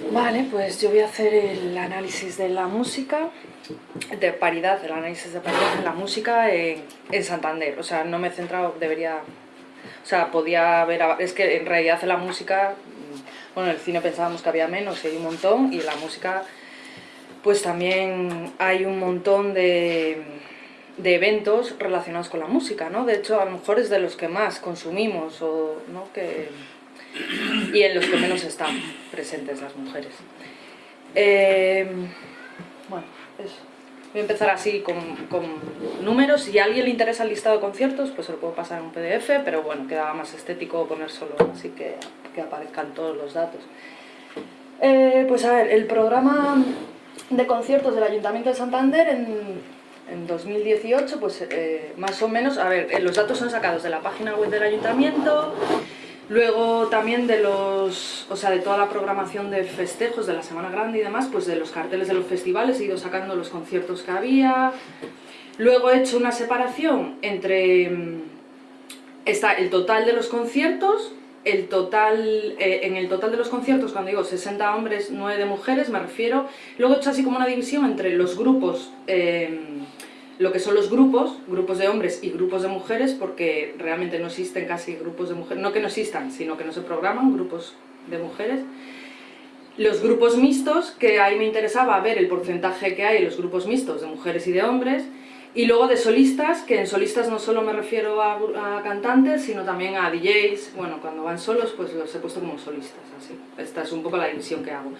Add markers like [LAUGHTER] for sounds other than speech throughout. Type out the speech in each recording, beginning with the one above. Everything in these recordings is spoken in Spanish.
Vale, pues yo voy a hacer el análisis de la música, de paridad, el análisis de paridad de la música en, en Santander. O sea, no me he centrado, debería... O sea, podía haber... Es que en realidad en la música... Bueno, en el cine pensábamos que había menos y hay un montón, y en la música pues también hay un montón de, de eventos relacionados con la música, ¿no? De hecho, a lo mejor es de los que más consumimos, o, ¿no? que, y en los que menos están presentes las mujeres. Eh, bueno, eso. Voy a empezar así con, con, números. Si a alguien le interesa el listado de conciertos, pues se lo puedo pasar en un PDF, pero bueno, quedaba más estético poner solo, así que, que aparezcan todos los datos. Eh, pues a ver, el programa de conciertos del Ayuntamiento de Santander en, en 2018, pues eh, más o menos, a ver, los datos son sacados de la página web del Ayuntamiento, Luego también de los, o sea, de toda la programación de festejos de la Semana Grande y demás, pues de los carteles de los festivales he ido sacando los conciertos que había. Luego he hecho una separación entre mm, está el total de los conciertos, el total, eh, en el total de los conciertos, cuando digo 60 hombres, 9 de mujeres, me refiero. Luego he hecho así como una división entre los grupos eh, lo que son los grupos, grupos de hombres y grupos de mujeres, porque realmente no existen casi grupos de mujeres, no que no existan, sino que no se programan grupos de mujeres. Los grupos mixtos, que ahí me interesaba ver el porcentaje que hay en los grupos mixtos de mujeres y de hombres, y luego de solistas, que en solistas no solo me refiero a, cantantes, sino también a DJs, bueno, cuando van solos pues los he puesto como solistas, así. Esta es un poco la división que hago.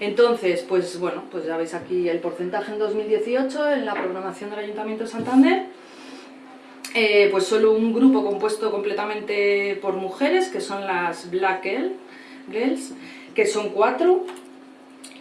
Entonces, pues bueno, pues ya veis aquí el porcentaje en 2018 en la programación del Ayuntamiento de Santander. Eh, pues solo un grupo compuesto completamente por mujeres, que son las Black Girls, que son cuatro,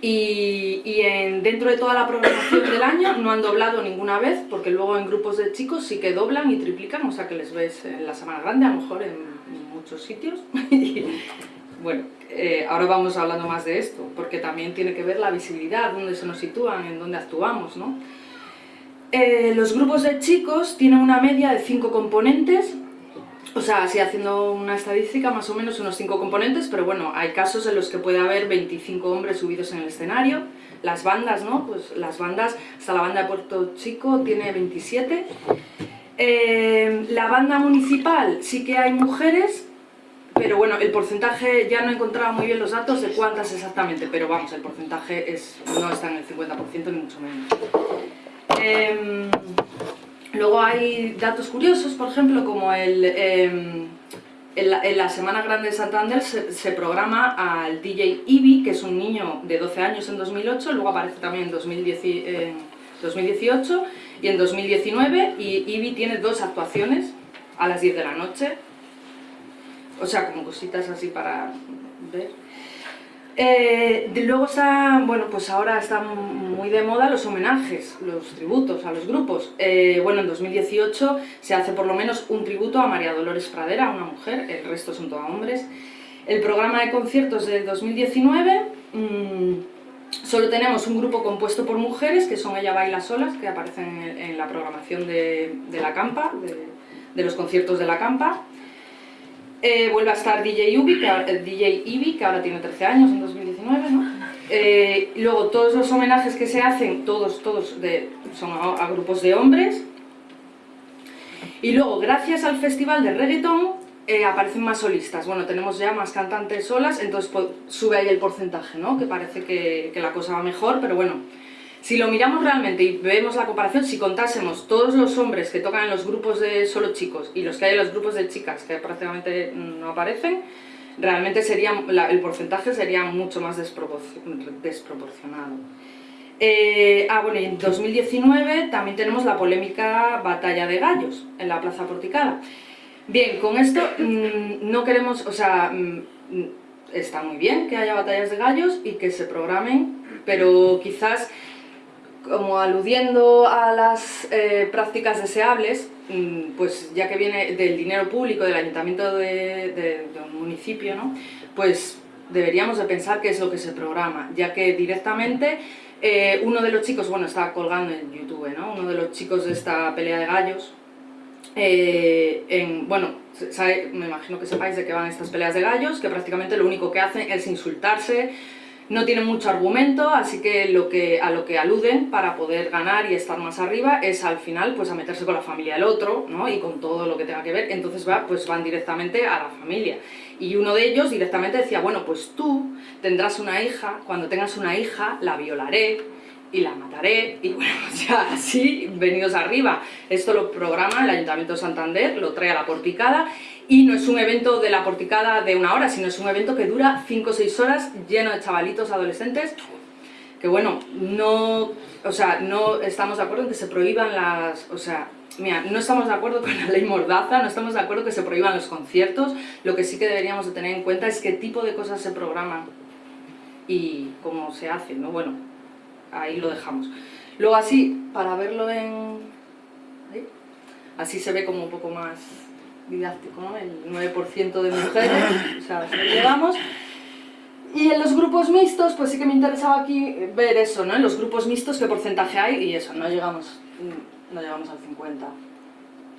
y, en, dentro de toda la programación del año no han doblado ninguna vez, porque luego en grupos de chicos sí que doblan y triplican, o sea que les ves en la Semana Grande, a lo mejor en, muchos sitios. [LAUGHS] bueno, eh, ahora vamos hablando más de esto, porque también tiene que ver la visibilidad, dónde se nos sitúan, en dónde actuamos, ¿no? Eh, los grupos de chicos tienen una media de cinco componentes, o sea, así haciendo una estadística, más o menos unos 5 componentes, pero bueno, hay casos en los que puede haber 25 hombres subidos en el escenario. Las bandas, ¿no? Pues las bandas, hasta la banda de Puerto Chico tiene 27. Eh, la banda municipal sí que hay mujeres, pero bueno, el porcentaje, ya no he encontrado muy bien los datos de cuántas exactamente, pero vamos, el porcentaje es, no está en el 50% ni mucho menos. Eh, Luego hay datos curiosos, por ejemplo, como el, em, en, la, Semana Grande de Santander se, programa al DJ Ibi, que es un niño de 12 años en 2008, luego aparece también en 2018 y en 2019, y Ibi tiene dos actuaciones a las 10 de la noche, o sea, como cositas así para ver. Eh, luego bueno, pues ahora están muy de moda los homenajes, los tributos a los grupos. Eh, bueno, en 2018 se hace por lo menos un tributo a María Dolores Pradera, una mujer, el resto son todos hombres. El programa de conciertos del 2019, mmm, solo tenemos un grupo compuesto por mujeres, que son Ella Baila Solas, que aparecen en, la programación de, la Campa, de los conciertos de la Campa. Eh, vuelve a estar DJ Ubi, que ahora, DJ Ibi, que ahora tiene 13 años, en 2019, ¿no? Eh, luego todos los homenajes que se hacen, todos, todos de, son a, grupos de hombres. Y luego, gracias al festival de reggaeton, eh, aparecen más solistas. Bueno, tenemos ya más cantantes solas, entonces pues, sube ahí el porcentaje, ¿no? Que parece que, que la cosa va mejor, pero bueno, si lo miramos realmente y vemos la comparación, si contásemos todos los hombres que tocan en los grupos de solo chicos y los que hay en los grupos de chicas, que prácticamente no aparecen, realmente sería, el porcentaje sería mucho más desproporcionado. Eh, ah, bueno, y en 2019 también tenemos la polémica batalla de gallos en la Plaza Porticada. Bien, con esto mm, no queremos, o sea, mm, está muy bien que haya batallas de gallos y que se programen, pero quizás como aludiendo a las eh, prácticas deseables, mm, pues ya que viene del dinero público del ayuntamiento de, un municipio, ¿no? pues deberíamos de pensar qué es lo que se programa, ya que directamente eh, uno de los chicos, bueno, está colgando en YouTube, ¿no? uno de los chicos de esta pelea de gallos, eh, en, bueno, me imagino que sepáis de que van estas peleas de gallos, que prácticamente lo único que hacen es insultarse, no tienen mucho argumento, así que, lo que a lo que aluden para poder ganar y estar más arriba es al final pues a meterse con la familia del otro, ¿no? Y con todo lo que tenga que ver, entonces va, pues van directamente a la familia. Y uno de ellos directamente decía, bueno, pues tú tendrás una hija, cuando tengas una hija la violaré, y la mataré, y [LAUGHS] bueno, ya así, venidos arriba. Esto lo programa el Ayuntamiento de Santander, lo trae a la porticada, y no es un evento de la porticada de una hora, sino es un evento que dura 5 o 6 horas, lleno de chavalitos, adolescentes, que bueno, no, o sea, no estamos de acuerdo en que se prohíban las, o sea, mira, no estamos de acuerdo con la ley Mordaza, no estamos de acuerdo que se prohíban los conciertos, lo que sí que deberíamos de tener en cuenta es qué tipo de cosas se programan y cómo se hace, ¿no? Bueno, ahí lo dejamos. Luego así, para verlo en... Así se ve como un poco más didáctico, ¿no? El 9% de mujeres, o sea, llegamos. Y en los grupos mixtos, pues sí que me interesaba aquí ver eso, ¿no? En los grupos mixtos qué porcentaje hay y eso, no llegamos, no llegamos al 50.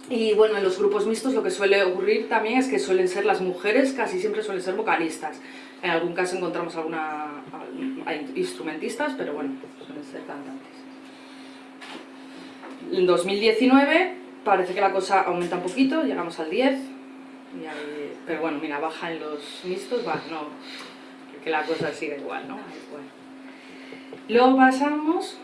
Y bueno, en los grupos mixtos lo que suele ocurrir también es que suelen ser las mujeres, casi siempre suelen ser vocalistas. En algún caso encontramos alguna hay instrumentistas, pero bueno, suelen ser cantantes. En 2019 parece que la cosa aumenta un poquito, llegamos al 10, pero bueno, mira, baja en los mixtos, va, no, que la cosa sigue igual, ¿no? Luego pasamos,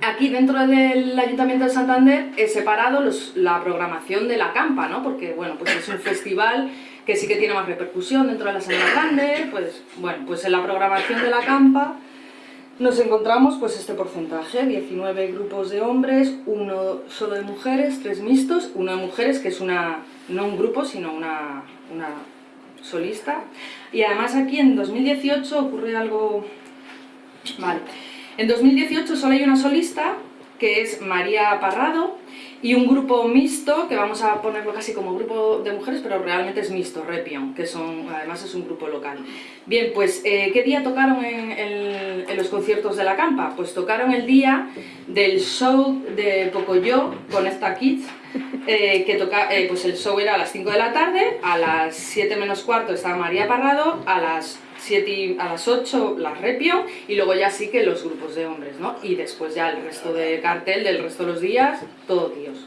aquí dentro del Ayuntamiento de Santander he separado los, la programación de la campa, ¿no? Porque, bueno, pues es un festival que sí que tiene más repercusión dentro de la Semana Grande, pues, bueno, pues en la programación de la campa nos encontramos pues este porcentaje, 19 grupos de hombres, uno solo de mujeres, tres mixtos, uno de mujeres que es una, no un grupo sino una, una solista. Y además aquí en 2018 ocurre algo, vale, en 2018 solo hay una solista que es María Parrado y un grupo mixto, que vamos a ponerlo casi como grupo de mujeres, pero realmente es mixto, Repion, que son, además es un grupo local. Bien, pues, eh, ¿qué día tocaron en, los conciertos de la campa? Pues tocaron el día del show de Pocoyo con esta Kids, eh, que toca, eh, pues el show era a las 5 de la tarde, a las 7 menos cuarto estaba María Parrado, a las a las 8 las repio y luego ya sí que los grupos de hombres, ¿no? Y después ya el resto de cartel del resto de los días, todo tíos.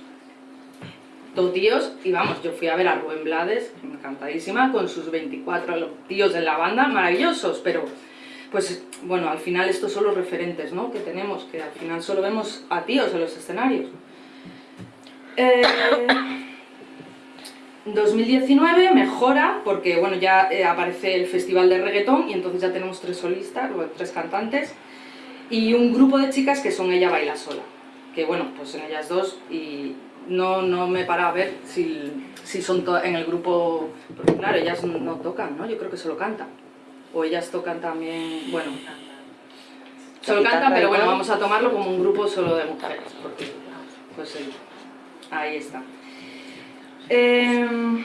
Todo tíos, y vamos, yo fui a ver a Rubén Blades, encantadísima, con sus 24 tíos en la banda, maravillosos, pero pues bueno, al final estos son los referentes ¿no? que tenemos, que al final solo vemos a tíos en los escenarios. Eh, 2019 mejora porque bueno, ya eh, aparece el festival de reggaetón y entonces ya tenemos tres solistas, o tres cantantes y un grupo de chicas que son Ella Baila Sola que bueno, pues en ellas dos y no, no me para a ver si, si son en el grupo, porque claro, ellas no tocan, ¿no? Yo creo que solo cantan. O ellas tocan también, bueno solo cantan, pero bueno, vamos a tomarlo como un grupo solo de mujeres porque pues ahí está Em,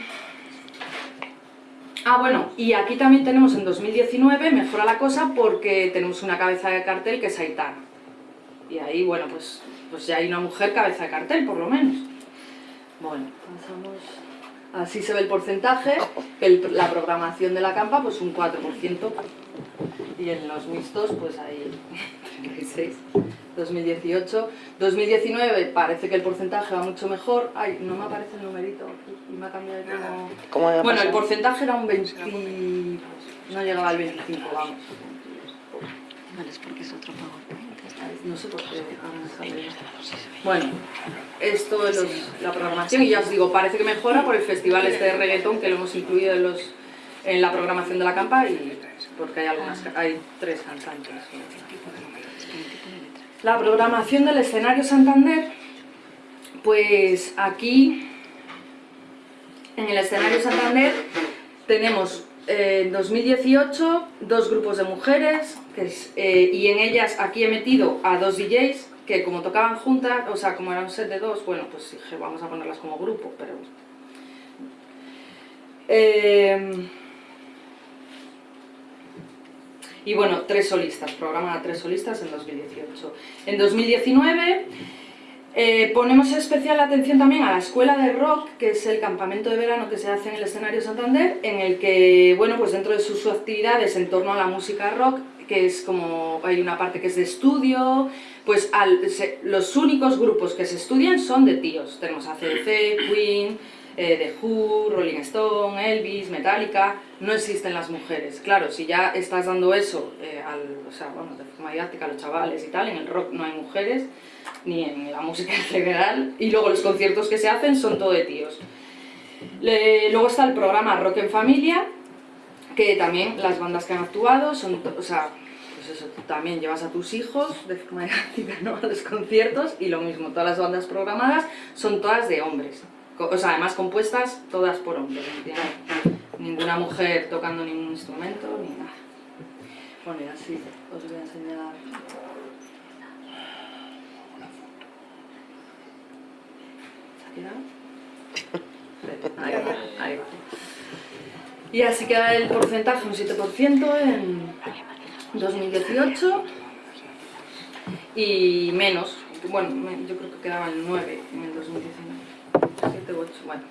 ah, bueno, y aquí también tenemos en 2019, mejora la cosa porque tenemos una cabeza de cartel que es Aitana. Y ahí, bueno, pues, pues ya hay una mujer cabeza de cartel, por lo menos. Bueno, pasamos... Así se ve el porcentaje, la programación de la campa, pues un 4%. Y en los mixtos, pues ahí 36. 2018. 2019 parece que el porcentaje va mucho mejor. Ay, no me aparece el numerito y me ha cambiado como... Bueno, el porcentaje era un 20... No llegaba al 25, vamos. Vale, es porque es otro pago. No sé por qué. Bueno, esto es la programación y ya os digo, parece que mejora por el festival este de reggaetón que lo hemos incluido en, los, en la programación de la campa y porque hay, algunas, hay tres cantantes. La programación del escenario Santander, pues aquí en el escenario Santander tenemos eh, en 2018 dos grupos de mujeres eh, y en ellas aquí he metido a dos DJs que como tocaban juntas, o sea, como era un set de dos, bueno, pues dije, vamos a ponerlas como grupo, pero... Eh, y bueno, tres solistas, programa a tres solistas en 2018. En 2019 Eh, ponemos especial atención también a la escuela de rock, que es el campamento de verano que se hace en el escenario Santander, en el que, bueno, pues dentro de sus actividades en torno a la música rock, que es como, hay una parte que es de estudio, pues los únicos grupos que se estudian son de tíos. Tenemos ACDC, Queen, eh, The Who, Rolling Stone, Elvis, Metallica, no existen las mujeres. Claro, si ya estás dando eso eh, al, o sea, bueno, de forma didáctica a los chavales y tal, en el rock no hay mujeres, ni en la música en general, y luego los conciertos que se hacen son todo de tíos. luego está el programa Rock en Familia, que también las bandas que han actuado son, o sea, pues eso, también llevas a tus hijos de forma [LAUGHS] didáctica ¿no? a los conciertos y lo mismo, todas las bandas programadas son todas de hombres, o sea, además compuestas todas por hombres, ninguna mujer tocando ningún instrumento ni nada. Bueno, y así os voy a enseñar Ahí va, ahí va. Y así queda el porcentaje, un 7% en 2018 y menos, bueno, yo creo que quedaba el 9 en el 2019, 7 8, bueno.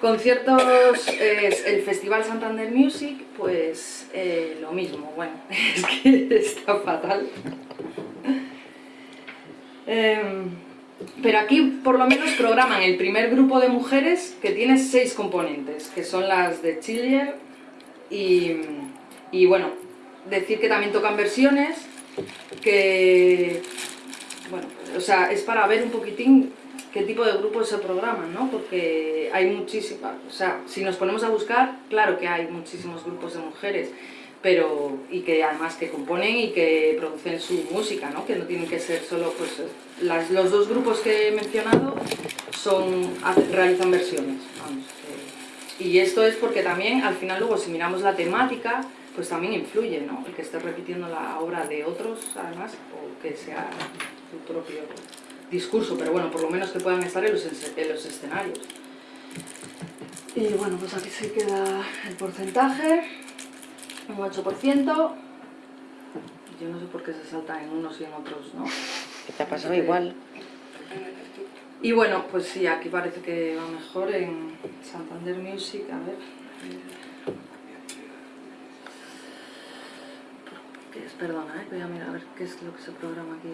Conciertos, el Festival Santander Music, pues eh, lo mismo, bueno, [LAUGHS] es que está fatal. Eh, pero aquí por lo menos programan el primer grupo de mujeres que tiene seis componentes, que son las de Chiller y, bueno, decir que también tocan versiones, que, bueno, o sea, es para ver un poquitín qué tipo de grupos se programan, ¿no? Porque hay muchísimas, o sea, si nos ponemos a buscar, claro que hay muchísimos grupos de mujeres, pero y que además que componen y que producen su música, ¿no? que no tienen que ser solo, pues los dos grupos que he mencionado son, realizan versiones. y esto es porque también al final luego si miramos la temática, pues también influye, ¿no? el que esté repitiendo la obra de otros además, o que sea su propio discurso, pero bueno, por lo menos que puedan estar en los, en los escenarios. Y bueno, pues aquí se queda el porcentaje un 8%. Yo no sé por qué se salta en unos y en otros, ¿no? ¿Qué te ha pasado igual? Y bueno, pues sí, aquí parece que va mejor en Santander Music, a ver. Perdona, ¿eh? voy a mirar a ver qué es lo que se programa aquí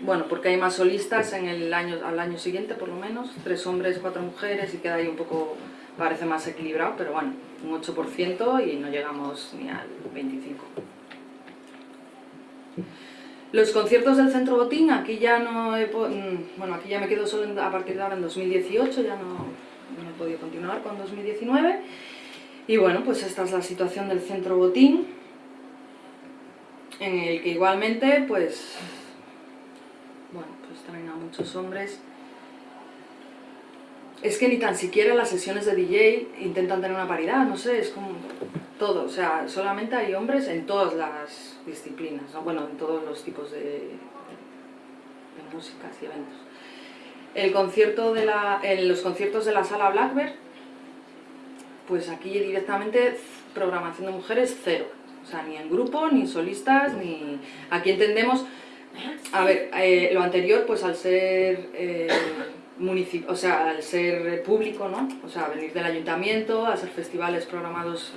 Bueno, porque hay más solistas en el año, al año siguiente por lo menos, tres hombres, cuatro mujeres y queda ahí un poco parece más equilibrado, pero bueno, un 8% y no llegamos ni al 25%. Los conciertos del Centro Botín, aquí ya no he, mm, bueno, aquí ya me quedo solo a partir de ahora en 2018, ya no, no he podido continuar con 2019. Y bueno, pues esta es la situación del Centro Botín, en el que igualmente, pues, pues traen a muchos hombres. Es que ni tan siquiera las sesiones de DJ intentan tener una paridad, no sé, es como todo, o sea, solamente hay hombres en todas las disciplinas, bueno, en todos los tipos de, de, músicas y eventos. El concierto de la, en los conciertos de la sala Blackbird, pues aquí directamente programación de mujeres cero, o sea, ni en grupo, ni solistas, ni... Aquí entendemos, a ver, eh, lo anterior, pues al ser... Eh, o sea, al ser público, ¿no? O sea, venir del ayuntamiento, hacer festivales programados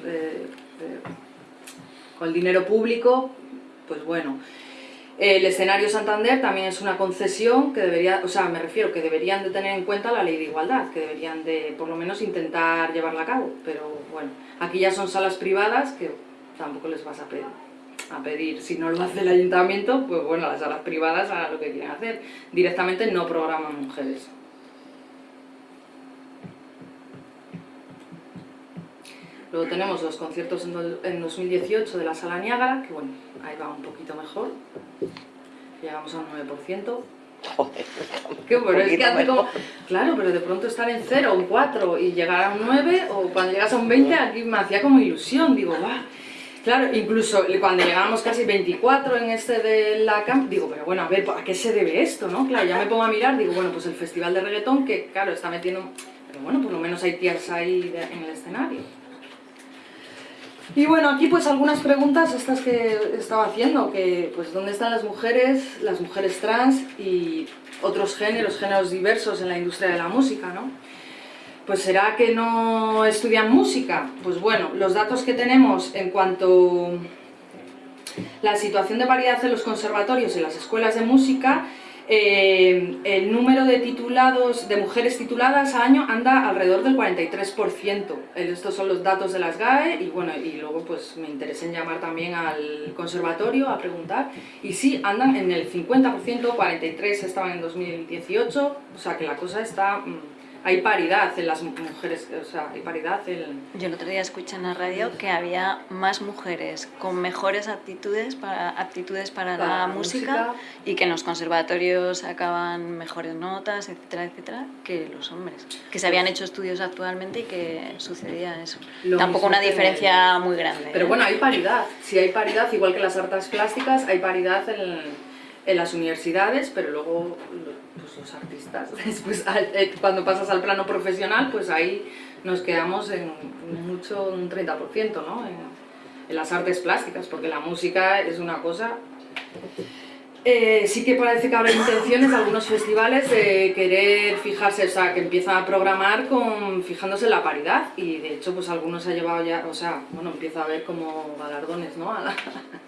con el dinero público, pues bueno. El escenario Santander también es una concesión que debería, o sea, me refiero que deberían de tener en cuenta la ley de igualdad, que deberían de por lo menos intentar llevarla a cabo, pero bueno, aquí ya son salas privadas que tampoco les vas a pedir, a pedir, si no lo hace el ayuntamiento, pues bueno, las salas privadas hagan lo que quieren hacer, directamente no programan mujeres. Luego tenemos los conciertos en 2018 de la Sala Niágara, que bueno, ahí va un poquito mejor. Llegamos a un 9%. Joder, bueno, es que hace como... Claro, pero de pronto estar en 0, un 4 y llegar a un 9, o cuando llegas a un 20, aquí me hacía como ilusión, digo, va. Claro, incluso cuando llegamos casi 24 en este de la camp, digo, pero bueno, a ver, ¿a qué se debe esto, no? Claro, ya me pongo a mirar, digo, bueno, pues el festival de reggaetón, que claro, está metiendo... Pero bueno, por lo menos hay tías ahí en el escenario. Y bueno, aquí pues algunas preguntas estas que estaba haciendo, que pues dónde están las mujeres, las mujeres trans y otros géneros, géneros diversos en la industria de la música, ¿no? Pues será que no estudian música. Pues bueno, los datos que tenemos en cuanto a la situación de paridad en los conservatorios y las escuelas de música, eh, el número de titulados, de mujeres tituladas a año anda alrededor del 43%. Estos son los datos de las GAE y bueno, y luego pues me interesa en llamar también al conservatorio a preguntar. Y sí, andan en el 50%, 43% estaban en 2018, o sea que la cosa está mm, hay paridad en las mujeres, o sea, hay paridad en... Yo el otro día escuché en la radio que había más mujeres con mejores aptitudes para, aptitudes para, la, música, y que en los conservatorios sacaban mejores notas, etcétera, etcétera, que los hombres. Que se habían hecho estudios actualmente y que sucedía eso. Tampoco una diferencia muy grande. Pero ¿eh? bueno, hay paridad. Si hay paridad, igual que las artes plásticas, hay paridad en, en las universidades, pero luego los artistas, [LAUGHS] después eh, cuando pasas al plano profesional, pues ahí nos quedamos en mucho, un 30%, ¿no? En, las artes plásticas, porque la música es una cosa... Eh, sí que parece que habrá intenciones de algunos festivales de querer fijarse, o sea, que empiezan a programar con, fijándose en la paridad y de hecho pues algunos ha llevado ya, o sea, bueno, empieza a haber como galardones, ¿no?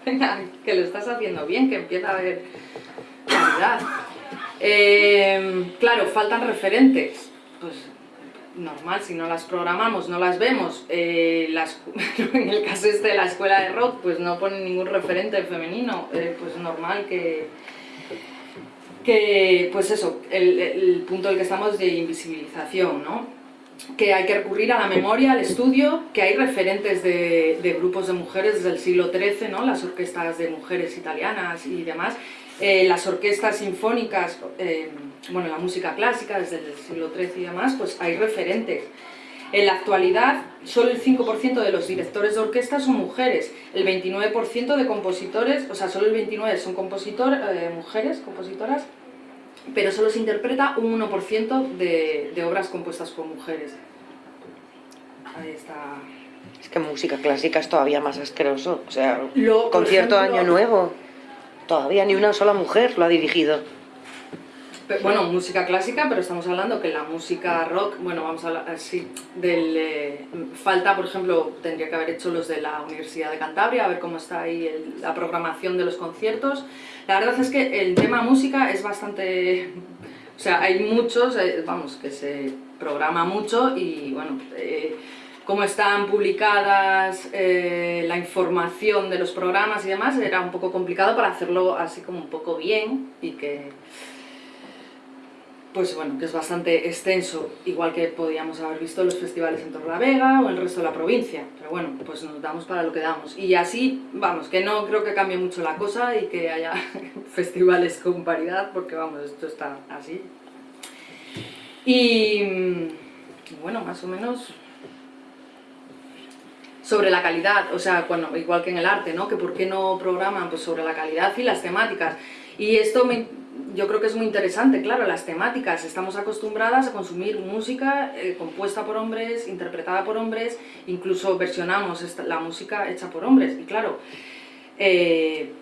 [LAUGHS] que lo estás haciendo bien, que empieza a haber paridad. Eh, claro, faltan referentes. Pues normal, si no las programamos, no las vemos. Eh, [LAUGHS] en el caso este de la escuela de rock, pues no ponen ningún referente femenino. Eh, pues normal que, que pues eso, el, punto del que estamos de invisibilización, ¿no? que hay que recurrir a la memoria, al estudio, que hay referentes de, de grupos de mujeres desde el siglo XIII, ¿no? las orquestas de mujeres italianas y demás, eh, las orquestas sinfónicas, eh, bueno, la música clásica desde el siglo XIII y demás, pues hay referentes. En la actualidad, solo el 5% de los directores de orquesta son mujeres, el 29% de compositores, o sea, solo el 29% son compositor, eh, mujeres, compositoras, pero solo se interpreta un 1% de, de obras compuestas por mujeres. Ahí está... Es que música clásica es todavía más asqueroso, o sea, concierto Año Nuevo. Todavía ni una sola mujer lo ha dirigido. bueno, música clásica, pero estamos hablando que la música rock, bueno, vamos a hablar así, del... Eh, falta, por ejemplo, tendría que haber hecho los de la Universidad de Cantabria, a ver cómo está ahí la programación de los conciertos. La verdad es que el tema música es bastante... O sea, hay muchos, eh, vamos, que se programa mucho y, bueno... Eh, cómo están publicadas eh, la información de los programas y demás, era un poco complicado para hacerlo así como un poco bien y que pues bueno, que es bastante extenso, igual que podíamos haber visto los festivales en Torlavega o el resto de la provincia, pero bueno, pues nos damos para lo que damos. Y así, vamos, que no creo que cambie mucho la cosa y que haya [LAUGHS] festivales con paridad, porque vamos, esto está así. Y bueno, más o menos sobre la calidad, o sea, bueno, igual que en el arte, ¿no? Que por qué no programan pues, sobre la calidad y las temáticas. Y esto yo creo que es muy interesante, claro, las temáticas. Estamos acostumbradas a consumir música eh, compuesta por hombres, interpretada por hombres, incluso versionamos la música hecha por hombres. Y claro, eh,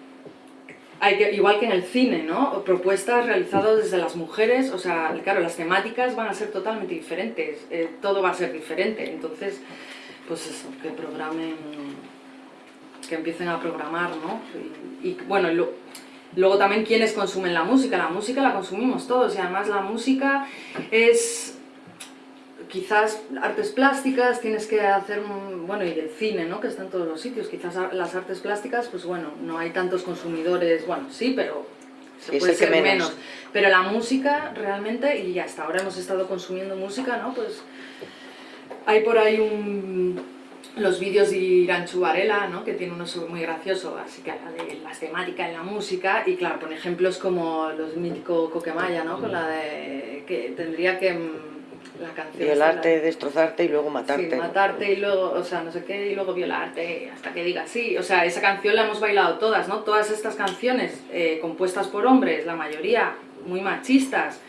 hay que, igual que en el cine, ¿no? Propuestas realizadas desde las mujeres, o sea, claro, las temáticas van a ser totalmente diferentes, eh, todo va a ser diferente, entonces pues eso, que programen, que empiecen a programar, ¿no? Y, bueno, luego también quienes consumen la música, la música la consumimos todos y además la música es quizás artes plásticas, tienes que hacer, bueno, y el cine, ¿no? Que está en todos los sitios, quizás las artes plásticas, pues bueno, no hay tantos consumidores, bueno, sí, pero se puede ser menos. Pero la música realmente, y hasta ahora hemos estado consumiendo música, ¿no? Pues hay por ahí un, los vídeos de Iranchu Varela, ¿no? que tiene uno muy gracioso, así que habla de las temáticas en la música, y claro, pone ejemplos como los míticos Coquemaya, ¿no? con la de que tendría que mm, la canción violarte, destrozarte y luego matarte. Sí, matarte y luego, o sea, no sé qué, y luego violarte, hasta que diga sí. O sea, esa canción la hemos bailado todas, ¿no? Todas estas canciones eh, compuestas por hombres, la mayoría muy machistas,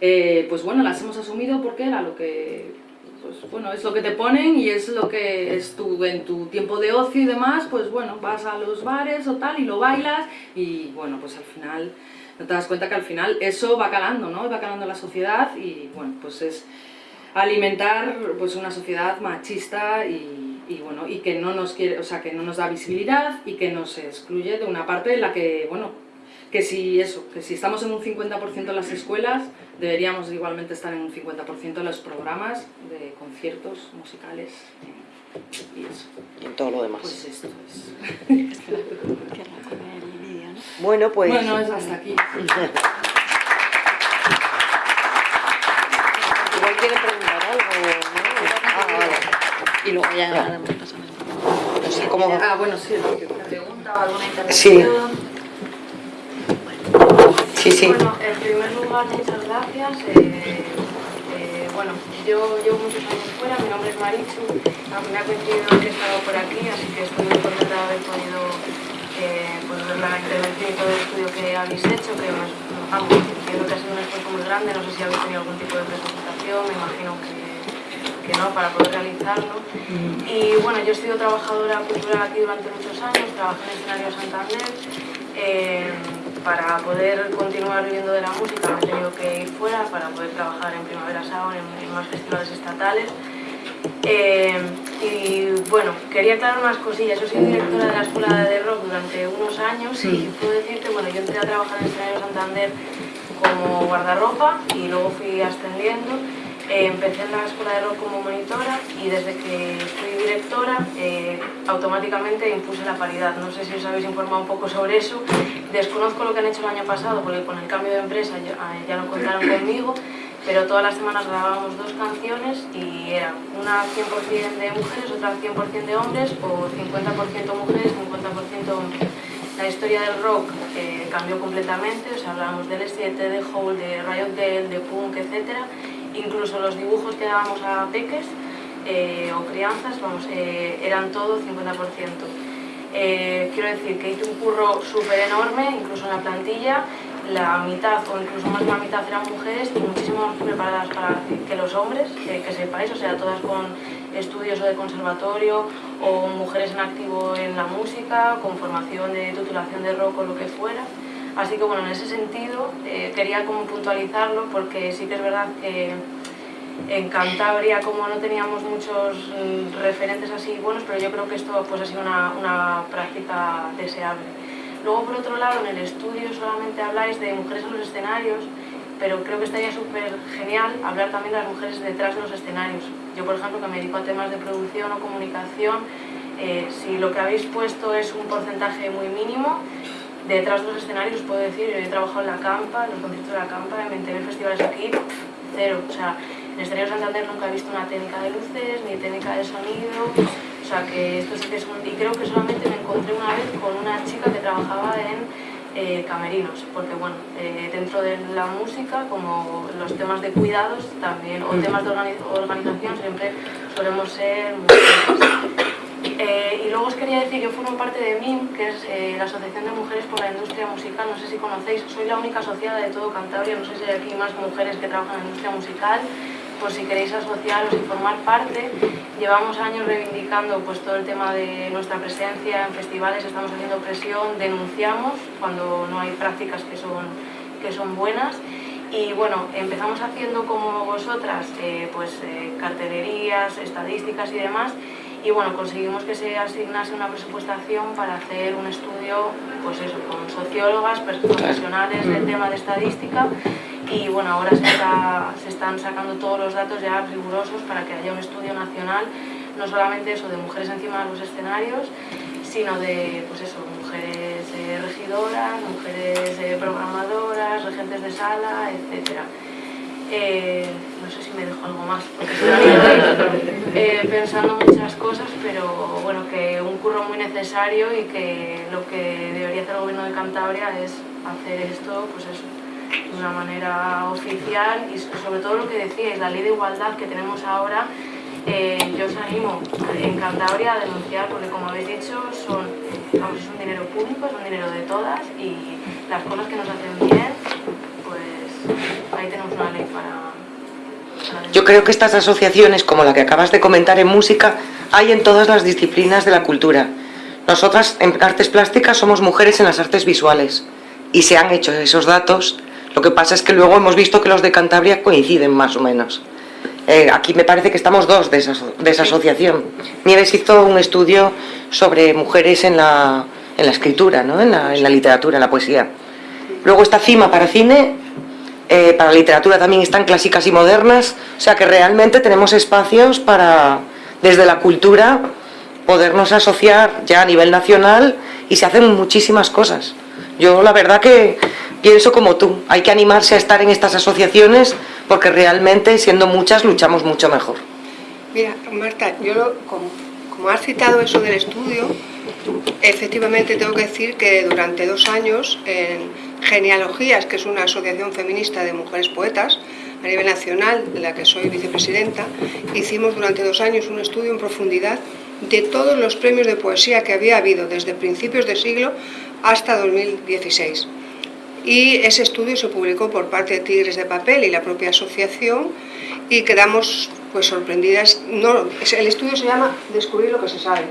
eh, pues bueno, las hemos asumido porque era lo que pues bueno, es lo que te ponen y es lo que es tu, en tu tiempo de ocio y demás, pues bueno, vas a los bares o tal y lo bailas y bueno, pues al final no te das cuenta que al final eso va calando, ¿no? Va calando la sociedad y bueno, pues es alimentar pues una sociedad machista y, y, bueno, y que no nos quiere, o sea, que no nos da visibilidad y que nos excluye de una parte en la que, bueno, que si eso, que si estamos en un 50% en las escuelas, deberíamos igualmente estar en un 50% en los programas de conciertos musicales y eso. Y en todo lo demás. Pues esto es. [LAUGHS] bueno, pues... Bueno, es hasta aquí. Igual quieren preguntar algo, ¿no? Ah, vale. Y luego ya No sé cómo... Ah, bueno, sí, pregunta o alguna intervención. Sí, sí. Bueno, en primer lugar, muchas gracias. Eh, eh, bueno, yo llevo muchos años fuera, mi nombre es Marichu. A mí me ha coincidido que he estado por aquí, así que estoy muy contenta de haber podido eh, pues, ver la intervención y todo el estudio que habéis hecho, que vamos, entiendo que ha sido un esfuerzo muy grande. No sé si habéis tenido algún tipo de presentación, me imagino que, que no, para poder realizarlo. Y bueno, yo he sido trabajadora cultural aquí durante muchos años, trabajé en Escenario Santander. Eh, para poder continuar viviendo de la música me he tenido que ir fuera para poder trabajar en Primavera Sound, en, en más festivales estatales. Eh, y bueno, quería aclarar unas cosillas. Yo soy directora de la Escuela de Rock durante unos años y puedo decir que bueno, yo entré a trabajar en Escenario Santander como guardarropa y luego fui ascendiendo. Eh, empecé en la escuela de rock como monitora y desde que fui directora eh, automáticamente impuse la paridad. No sé si os habéis informado un poco sobre eso. Desconozco lo que han hecho el año pasado porque con el cambio de empresa ya, eh, ya no contaron conmigo, pero todas las semanas grabábamos dos canciones y era una 100% de mujeres, otra 100% de hombres o 50% mujeres, 50% hombres. La historia del rock eh, cambió completamente, o sea, hablábamos del S7, de Hole, de Riot de Punk, etc. Incluso los dibujos que dábamos a peques eh, o crianzas, vamos, eh, eran todo 50%. Eh, quiero decir que hice un curro súper enorme, incluso en la plantilla, la mitad o incluso más de la mitad eran mujeres y muchísimo más preparadas para que los hombres, que, que sepáis, o sea, todas con estudios o de conservatorio o mujeres en activo en la música, con formación de titulación de rock o lo que fuera. Así que bueno, en ese sentido eh, quería como puntualizarlo porque sí que es verdad que en Cantabria como no teníamos muchos mm, referentes así buenos, pero yo creo que esto pues, ha sido una, una práctica deseable. Luego, por otro lado, en el estudio solamente habláis de mujeres en los escenarios, pero creo que estaría súper genial hablar también de las mujeres detrás de los escenarios. Yo, por ejemplo, que me dedico a temas de producción o comunicación, eh, si lo que habéis puesto es un porcentaje muy mínimo, detrás de los escenarios os puedo decir, yo he trabajado en la campa, en los conciertos de la campa, en 20.000 festivales aquí, pff, cero. O sea, en Escenario Santander nunca he visto una técnica de luces, ni técnica de sonido, o sea que esto sí que es un... Y creo que solamente me encontré una vez con una chica que trabajaba en eh, camerinos, porque bueno, eh, dentro de la música, como los temas de cuidados también, o temas de organi- organización, siempre solemos ser mujeres. Eh, y luego os quería decir, yo formo parte de MIM, que es eh, la Asociación de Mujeres por la Industria Musical, no sé si conocéis, soy la única asociada de todo Cantabria, no sé si hay aquí más mujeres que trabajan en la industria musical, por si queréis asociaros y formar parte. Llevamos años reivindicando pues, todo el tema de nuestra presencia en festivales, estamos haciendo presión, denunciamos cuando no hay prácticas que son, que son buenas. Y bueno, empezamos haciendo como vosotras, eh, pues cartelerías, estadísticas y demás, y bueno, conseguimos que se asignase una presupuestación para hacer un estudio, pues eso, con sociólogas, profesionales del tema de estadística, y bueno, ahora se, está- se están sacando todos los datos ya rigurosos para que haya un estudio nacional, no solamente eso de mujeres encima de los escenarios, sino de, pues eso, mujeres eh, regidoras, mujeres eh, programadoras, regentes de sala, etcétera. Eh, no sé si me dejo algo más, porque [LAUGHS] eh, pensando muchas cosas, pero bueno, que un curro muy necesario y que lo que debería hacer el gobierno de Cantabria es hacer esto, pues eso, de una manera oficial y sobre todo lo que decíais, la ley de igualdad que tenemos ahora, eh, yo os animo en Cantabria a denunciar porque como habéis dicho son, vamos, es un dinero público, es un dinero de todas y las cosas que nos hacen bien, ahí tenemos una ley para, Yo creo que estas asociaciones, como la que acabas de comentar en música, hay en todas las disciplinas de la cultura. Nosotras en artes plásticas somos mujeres en las artes visuales y se han hecho esos datos. Lo que pasa es que luego hemos visto que los de Cantabria coinciden más o menos. Eh, aquí me parece que estamos dos de esa, de esa asociación. Nieves hizo un estudio sobre mujeres en la, en la escritura, ¿no? en, la, en la literatura, en la poesía. Luego está CIMA para cine, eh, para literatura también están clásicas y modernas, o sea que realmente tenemos espacios para, desde la cultura, podernos asociar ya a nivel nacional y se hacen muchísimas cosas. Yo la verdad que pienso como tú, hay que animarse a estar en estas asociaciones porque realmente siendo muchas luchamos mucho mejor. Mira, Marta, yo como, como has citado eso del estudio, efectivamente tengo que decir que durante dos años en Genealogías, que es una asociación feminista de mujeres poetas, a nivel nacional, de la que soy vicepresidenta, hicimos durante dos años un estudio en profundidad de todos los premios de poesía que había habido desde principios de siglo hasta 2016. Y ese estudio se publicó por parte de Tigres de Papel y la propia asociación y quedamos pues sorprendidas. No, el estudio se llama Descubrir lo que se sabe,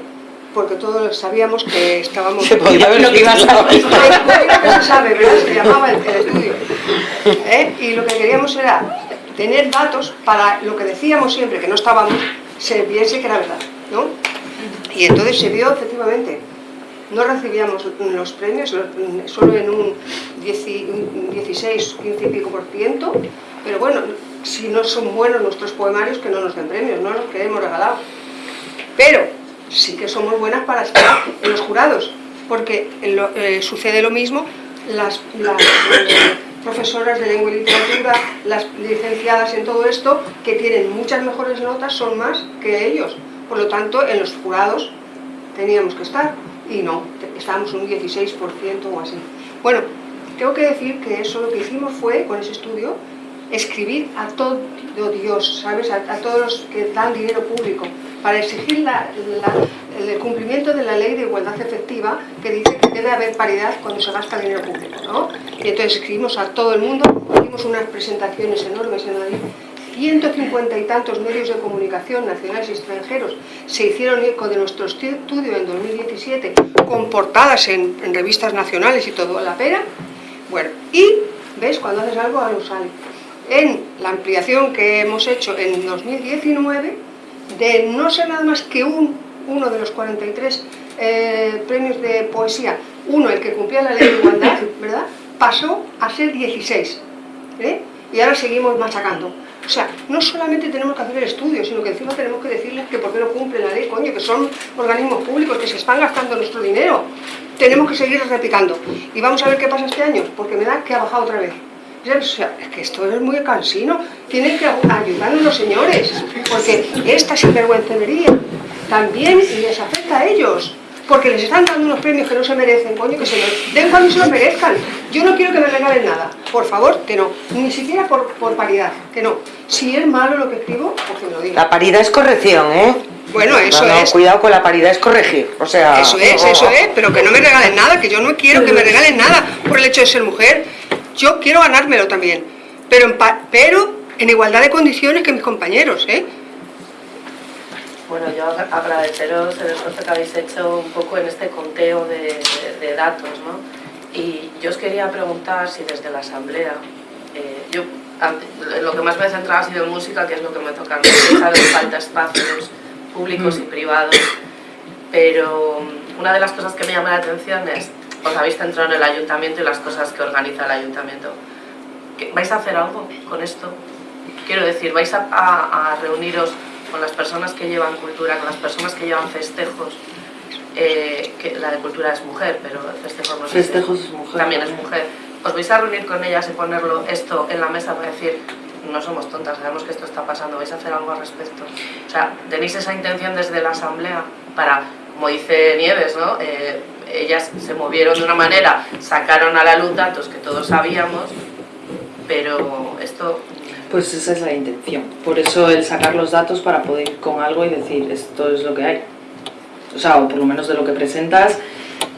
porque todos sabíamos que estábamos... Se podía haber lo que iba a saber. Se sabe, ¿verdad? Se llamaba el, el estudio. ¿Eh? Y lo que queríamos era tener datos para lo que decíamos siempre, que no estábamos, se viese que era verdad, ¿no? Y entonces se vio efectivamente no recibíamos los premios, solo en un 16, 15 y pico por ciento, pero bueno, si no son buenos nuestros poemarios, que no nos den premios, no los queremos regalados. Pero sí que somos buenas para estar en los jurados, porque eh, sucede lo mismo, las, las eh, profesoras de lengua y literatura, las licenciadas en todo esto, que tienen muchas mejores notas, son más que ellos. Por lo tanto, en los jurados teníamos que estar y no, estábamos un 16% o así. Bueno, tengo que decir que eso lo que hicimos fue, con ese estudio, escribir a todo Dios, ¿sabes? A, todos los que dan dinero público, para exigir el cumplimiento de la ley de igualdad efectiva que dice que debe haber paridad cuando se gasta dinero público, ¿no? Y entonces escribimos a todo el mundo, hicimos unas presentaciones enormes en Madrid 150 y tantos medios de comunicación nacionales y extranjeros se hicieron eco de nuestro estudio en 2017 con portadas en, revistas nacionales y todo a la pera. Bueno, y ves, cuando haces algo, algo sale. En la ampliación que hemos hecho en 2019, de no ser nada más que un, uno de los 43 eh, premios de poesía, uno el que cumplía la ley de igualdad, [LAUGHS] ¿verdad? Pasó a ser 16. ¿eh? Y ahora seguimos machacando. O sea, no solamente tenemos que hacer el estudio, sino que encima tenemos que decirles que por qué no cumplen la ley, coño, que son organismos públicos, que se están gastando nuestro dinero. Tenemos que seguir replicando. Y vamos a ver qué pasa este año, porque me da que ha bajado otra vez. O sea, es que esto es muy cansino. Tienen que ayudarnos los señores, porque esta sinvergüencería también les afecta a ellos porque les están dando unos premios que no se merecen, coño, que se den cuando se lo merezcan. Yo no quiero que me regalen nada, por favor, que no. Ni siquiera por, por paridad, que no. Si es malo lo que escribo, pues que me lo. La paridad es corrección, ¿eh? Bueno, eso no, es. Cuidado con la paridad, es corregir. O sea, eso es, eso es, pero que no me regalen nada, que yo no quiero que me regalen nada por el hecho de ser mujer. Yo quiero ganármelo también, pero en, pero en igualdad de condiciones que mis compañeros, ¿eh? Bueno, yo agradeceros el esfuerzo que habéis hecho un poco en este conteo de, datos, ¿no? Y yo os quería preguntar si desde la asamblea, eh, yo lo que más me he centrado ha sido en música, que es lo que me toca a mí, falta espacios públicos y privados, pero una de las cosas que me llama la atención es, os habéis centrado en el ayuntamiento y las cosas que organiza el ayuntamiento. ¿Vais a hacer algo con esto? Quiero decir, ¿vais a reuniros con las personas que llevan cultura, con las personas que llevan festejos, eh, que la de cultura es mujer, pero festejos no Festejos es mujer. También es mujer. ¿Os vais a reunir con ellas y ponerlo esto en la mesa para decir, no somos tontas, sabemos que esto está pasando, vais a hacer algo al respecto? O sea, ¿tenéis esa intención desde la asamblea para, como dice Nieves, ¿no? Eh, ellas se movieron de una manera, sacaron a la luz datos que todos sabíamos, pero esto pues esa es la intención. Por eso el sacar los datos para poder ir con algo y decir esto es lo que hay. O sea, o por lo menos de lo que presentas,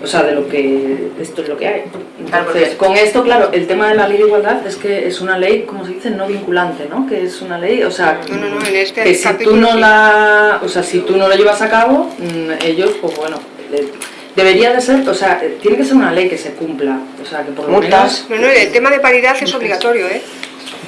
o sea, de lo que esto es lo que hay. Entonces, con esto, claro, el tema de la ley de igualdad es que es una ley, como se dice, no vinculante, ¿no? Que es una ley, o sea, No, no, no, en este que si tú no la, o sea, si tú no lo llevas a cabo, mm, ellos, pues bueno, le- debería de ser, o sea, tiene que ser una ley que se cumpla, o sea, que por lo Multas. menos... No, no, el tema de paridad es obligatorio, ¿eh?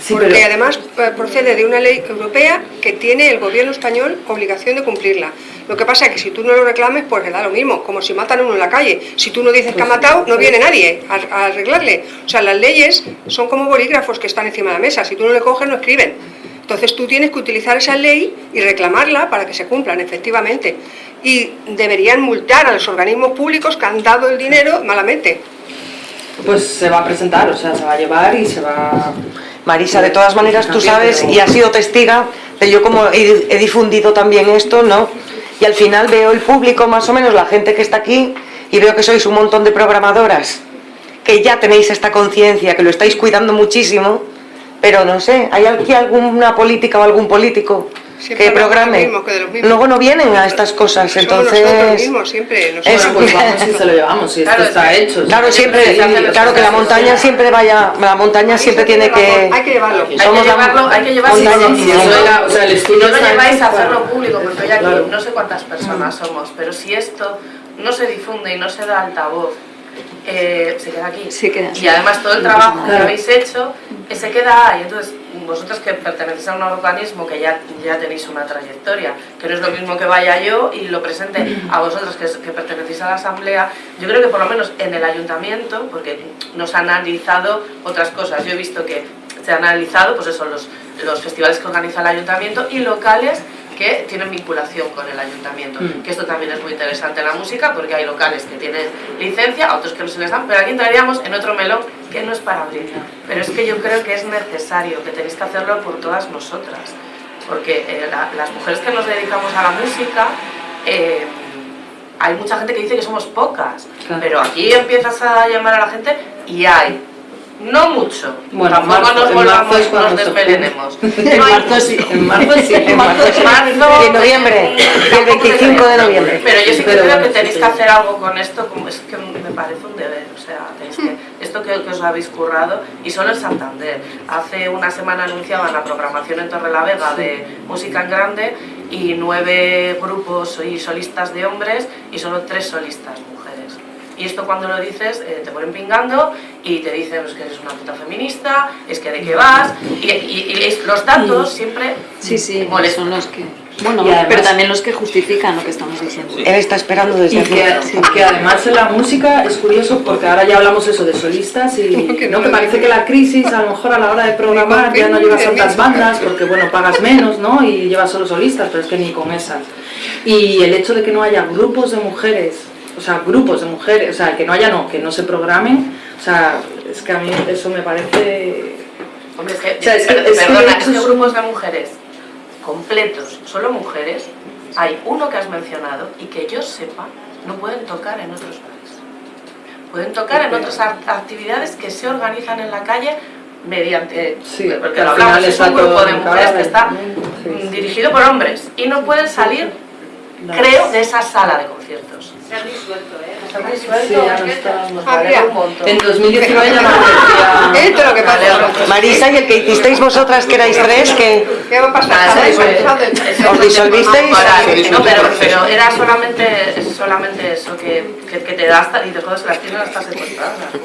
Sí, Porque pero- además eh, procede de una ley europea que tiene el gobierno español obligación de cumplirla. Lo que pasa es que si tú no lo reclames, pues le da lo mismo, como si matan a uno en la calle. Si tú no dices que ha Pues matado, no viene nadie a, a arreglarle. O sea, las leyes son como bolígrafos que están encima de la mesa. Si tú no le coges, no escriben. Entonces tú tienes que utilizar esa ley y reclamarla para que se cumplan, efectivamente. Y deberían multar a los organismos públicos que han dado el dinero malamente. Pues se va a presentar, o sea, se va a llevar y se va... Marisa, de todas maneras tú sabes y has sido testiga de yo como he, he difundido también esto, ¿no? Y al final veo el público, más o menos la gente que está aquí, y veo que sois un montón de programadoras, que ya tenéis esta conciencia, que lo estáis cuidando muchísimo, pero no sé, ¿hay aquí alguna política o algún político Siempre que hablamos de lo programe? mismo, que de los mismos. Luego no vienen a estas cosas, Somos entonces... nosotros mismos, siempre. nosotros. Es- Bueno, pues [LAUGHS] vamos y se lo llevamos, si esto Claro, está es que- hecho. Claro, siempre, claro que la montaña siempre vaya, la montaña siempre tiene que... Hay que llevarlo. Hay que llevarlo, hay que llevarlo. y Y o sea, el Si estudio no lo está lleváis a hacerlo público, porque hoy aquí Claro. no sé cuántas personas somos, pero si esto no se difunde y no se da altavoz, eh, se queda aquí. Se queda así. y además todo el trabajo que habéis hecho eh, se queda ahí. Entonces, vosotros que pertenecéis a un organismo que ya, ya tenéis una trayectoria, que no es lo mismo que vaya yo y lo presente a vosotros que, que pertenecéis a la asamblea, yo creo que por lo menos en el ayuntamiento, porque nos han analizado otras cosas, yo he visto que se han analizado, pues eso, los, los festivales que organiza el ayuntamiento y locales que tienen vinculación con el ayuntamiento. Mm. Que esto también es muy interesante en la música porque hay locales que tienen licencia, otros que no se les dan, pero aquí entraríamos en otro melón que no es para abrir. Pero es que yo creo que es necesario, que tenéis que hacerlo por todas nosotras. Porque eh, la- las mujeres que nos dedicamos a la música, eh, hay mucha gente que dice que somos pocas, Claro. pero aquí empiezas a llamar a la gente y hay. No mucho, Bueno, tampoco marzo- nos en volvamos, marzo es cuando nos desmelenemos. [LAUGHS] En marzo sí. En marzo sí. En marzo sí. Marzo, en noviembre, el tampoco 25 de noviembre. Pero yo sí que creo que tenéis que hacer algo con esto, como es que me parece un deber. O sea, tenéis que, esto que, que os habéis currado, y solo en Santander. Hace una semana anunciaban la programación en Torrelavega de música en grande y nueve grupos y solistas de hombres y solo tres solistas mujeres. Y esto cuando lo dices eh, te ponen pingando y te dicen pues, que eres una puta feminista, es que de qué vas, y, y- y los datos siempre Sí, sí, molestan. son los que... Bueno, además- pero también los que justifican lo que estamos diciendo. Él está esperando desde Y aquí. que, que además en la música es curioso porque ahora ya hablamos eso de solistas y [LAUGHS] Que ¿no? que parece que la crisis a lo mejor a la hora de programar ya no llevas tantas bandas porque bueno pagas menos ¿no? y llevas solo solistas pero es que ni con esas y el hecho de que no haya grupos de mujeres o sea grupos de mujeres o sea que no haya no que no se programen o sea es que a mí eso me parece Hombre, es que, O sea, es que- per- es que perdona, de es hecho que es- grupos de mujeres completos, solo mujeres, hay uno que has mencionado y que yo sepa, no pueden tocar en otros bares. Pueden tocar en otras act- actividades que se organizan en la calle mediante, Sí, porque que lo hablamos, es un grupo de mujeres que está Sí, sí. dirigido por hombres y no pueden salir, creo, de esa sala de conciertos. Se han disuelto, ¿eh? ¿Se han disuelto? Sí, en 2019 ya no aparecía. Esto es lo que pasa. Marisa y el que hicisteis vosotras, que erais tres, que ¿Qué va a pasar? ¿Os disolvisteis? No, pero, pero era solamente, solamente eso, que, que, que te das y te jodas las tiendas hasta secuestradas, razón,